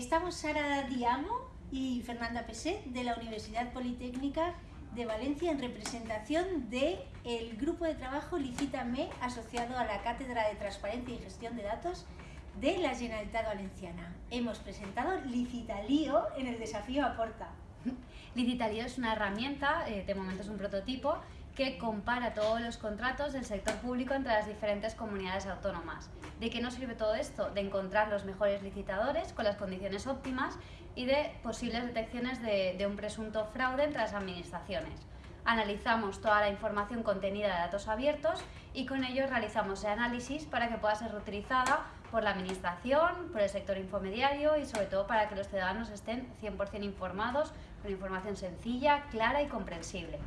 estamos Sara Diamo y Fernanda Peset de la Universidad Politécnica de Valencia en representación del el grupo de trabajo Licítame asociado a la Cátedra de Transparencia y Gestión de Datos de la Generalitat Valenciana. Hemos presentado Licitalío en el desafío Aporta. Licitalío es una herramienta, eh, de momento es un prototipo, que compara todos los contratos del sector público entre las diferentes comunidades autónomas. ¿De qué nos sirve todo esto? De encontrar los mejores licitadores con las condiciones óptimas y de posibles detecciones de, un presunto fraude entre las administraciones. Analizamos toda la información contenida de datos abiertos y con ello realizamos el análisis para que pueda ser reutilizada por la Administración, por el sector infomediario y sobre todo para que los ciudadanos estén 100% informados con información sencilla, clara y comprensible.